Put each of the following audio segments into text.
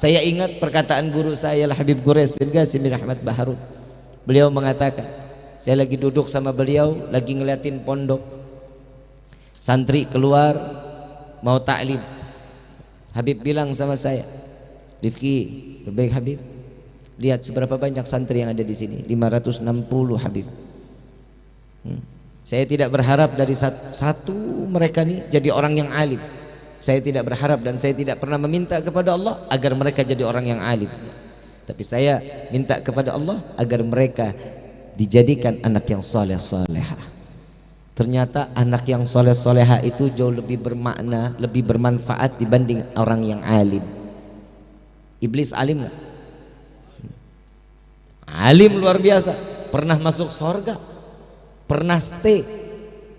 Saya ingat perkataan guru saya Habib Gures bin Qasim bin Ahmad Baharun. Beliau mengatakan, saya lagi duduk sama beliau, lagi ngeliatin pondok. Santri keluar mau taklim. Habib bilang sama saya, Rifki, berbaik Habib, lihat seberapa banyak santri yang ada di sini, 560 Habib. Hmm. Saya tidak berharap dari satu, satu mereka nih jadi orang yang alim. Saya tidak berharap dan saya tidak pernah meminta kepada Allah agar mereka jadi orang yang alim. Tapi saya minta kepada Allah agar mereka dijadikan anak yang soleh soleha. Ternyata anak yang soleh soleha itu jauh lebih bermakna, lebih bermanfaat dibanding orang yang alim. Iblis alim gak? Alim luar biasa, pernah masuk sorga, pernah stay,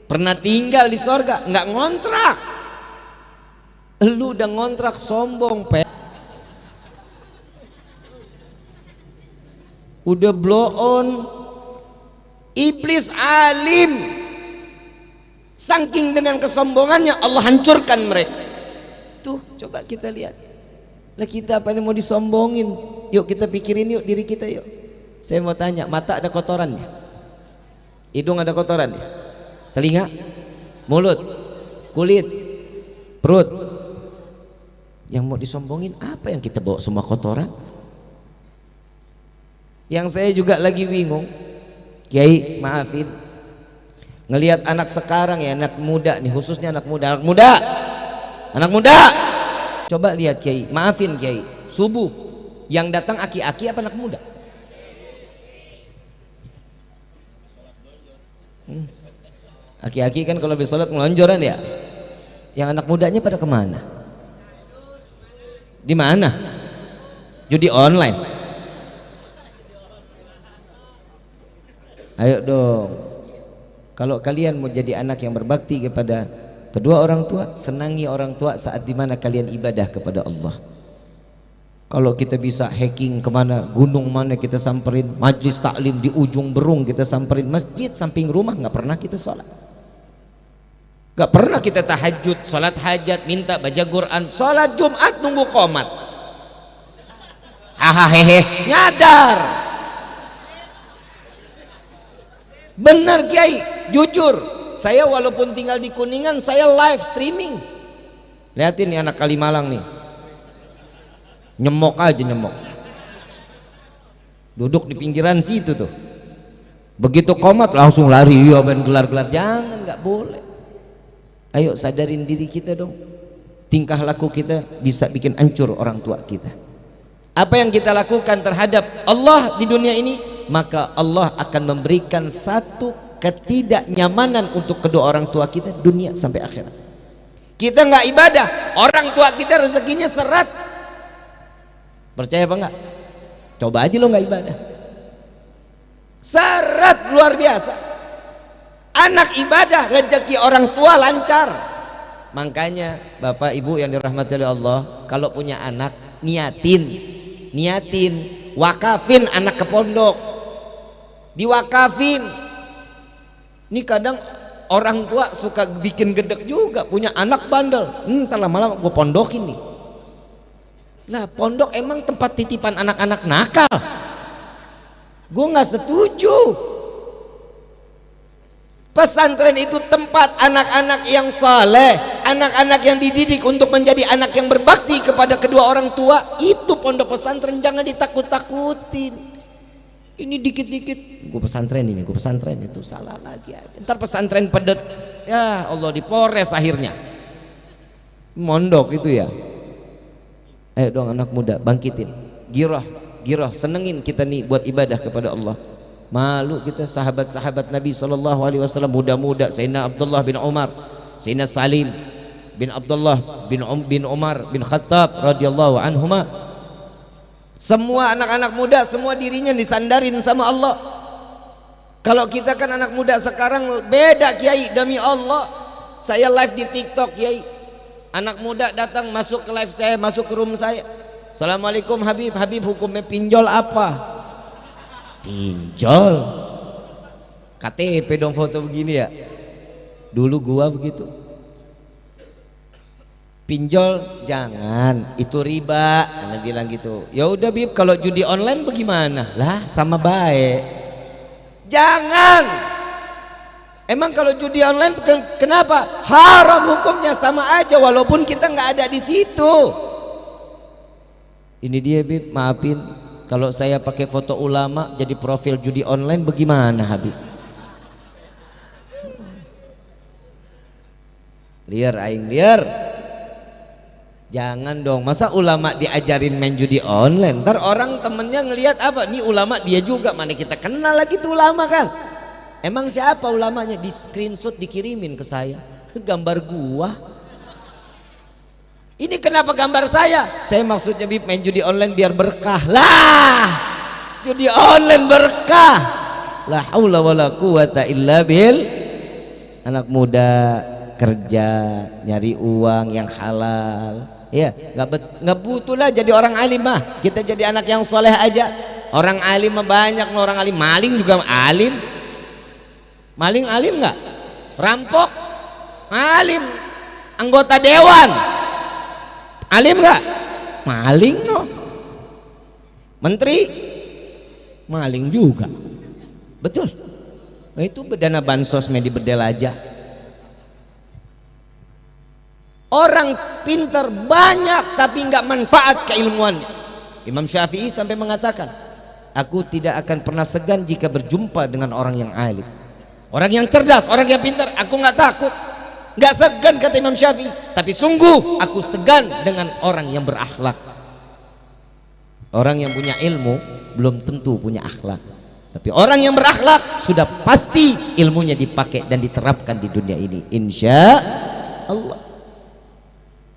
pernah tinggal di sorga, nggak ngontrak lu udah ngontrak sombong pe. Udah blow on. Iblis alim. Saking dengan kesombongannya Allah hancurkan mereka. Tuh coba kita lihat. Lah kita apa ini mau disombongin? Yuk kita pikirin yuk diri kita yuk. Saya mau tanya mata ada kotorannya hidung ada kotorannya telinga? Mulut? Kulit? Perut yang mau disombongin apa yang kita bawa? Semua kotoran? Yang saya juga lagi bingung Kiai maafin. Ngelihat anak sekarang ya anak muda nih khususnya anak muda. Anak muda! Anak muda! Coba lihat Kiai maafin Kiai. Subuh yang datang aki-aki apa anak muda? Hmm. aki-aki kan kalau habis sholat ngelonjoran ya? Yang anak mudanya pada ke mana di mana? Judi online. Ayo dong. Kalau kalian mau jadi anak yang berbakti kepada kedua orang tua, senangi orang tua saat di mana kalian ibadah kepada Allah. Kalau kita bisa hacking ke mana, gunung mana kita samperin, majlis taklim di ujung berung kita samperin, masjid samping rumah nggak pernah kita sholat. Gak pernah kita tahajud, salat hajat, minta baca Quran, salat Jumat nunggu komat. Hahaha, nyadar. Benar Kiai, jujur. Saya walaupun tinggal di Kuningan, saya live streaming. Lihatin nih anak Kalimalang nih. Nyemok aja nyemok. Duduk di pinggiran situ tuh. Begitu komat langsung lari, ya ben gelar-gelar. Jangan, nggak boleh ayo sadarin diri kita dong. Tingkah laku kita bisa bikin hancur orang tua kita. Apa yang kita lakukan terhadap Allah di dunia ini maka Allah akan memberikan satu ketidaknyamanan untuk kedua orang tua kita dunia sampai akhirat. Kita nggak ibadah orang tua kita rezekinya serat. Percaya apa enggak coba aja lo nggak ibadah. Serat luar biasa anak ibadah rezeki orang tua lancar. Makanya bapak ibu yang dirahmati oleh Allah kalau punya anak niatin. Niatin. Wakafin anak ke pondok. Diwakafin. Ini kadang orang tua suka bikin gedek juga punya anak bandel. Hmm, lama-lama gue pondokin nih. Nah pondok emang tempat titipan anak-anak nakal. Gue nggak setuju Pesantren itu tempat anak-anak yang saleh, anak-anak yang dididik untuk menjadi anak yang berbakti kepada kedua orang tua. Itu pondok pesantren, jangan ditakut-takutin. Ini dikit-dikit, gue pesantren ini, gue pesantren itu salah lagi. Aja. Ntar pesantren pedet, ya Allah dipores akhirnya. Mondok itu ya. Ayo dong anak muda, bangkitin. Giroh, giroh, senengin kita nih buat ibadah kepada Allah malu kita sahabat-sahabat Nabi sallallahu alaihi wasallam muda-muda. Sayyidina Abdullah bin Umar Sayyidina Salim bin Abdullah bin um, bin Umar bin Khattab radhiyallahu anhuma. Semua anak-anak muda semua dirinya disandarin sama Allah. Kalau kita kan anak muda sekarang beda kiai demi Allah. Saya live di TikTok kiai. Anak muda datang masuk ke live saya masuk ke room saya. Assalamualaikum Habib. Habib hukumnya pinjol apa Pinjol. KTP dong foto begini ya. Dulu gua begitu. pinjol jangan. Itu riba. Anda bilang gitu. Ya udah bib kalau judi online bagaimana? Lah sama baik. Jangan! Emang kalau judi online kenapa? Haram hukumnya sama aja walaupun kita nggak ada di situ. Ini dia bib maafin kalau saya pakai foto ulama jadi profil judi online bagaimana Habib liar aing liar Jangan dong, masa ulama diajarin main judi online? Ntar orang temennya ngelihat apa? Nih ulama dia juga, mana kita kenal lagi tuh ulama kan? Emang siapa ulamanya? Di screenshot dikirimin ke saya, gambar gua. Ini kenapa gambar saya? Saya maksudnya bib main judi online biar berkah. Lah, judi online berkah. La haula wala quwata illa bil. Anak muda kerja nyari uang yang halal. Ya nggak nggak butuh lah jadi orang alim mah. Kita jadi anak yang soleh aja. Orang alim mah banyak orang alim. Maling juga alim. Maling alim nggak? Rampok. Alim. Anggota dewan alim nggak maling no menteri maling juga betul nah, itu dana bansos media bedel aja Orang pintar banyak tapi nggak manfaat keilmuannya. Imam Syafi'i sampai mengatakan, aku tidak akan pernah segan jika berjumpa dengan orang yang alim. Orang yang cerdas, orang yang pintar, aku nggak takut. Nggak segan kata Imam Syafi'i, tapi sungguh aku segan dengan orang yang berakhlak. Orang yang punya ilmu belum tentu punya akhlak. Tapi orang yang berakhlak sudah pasti ilmunya dipakai dan diterapkan di dunia ini. Insya Allah.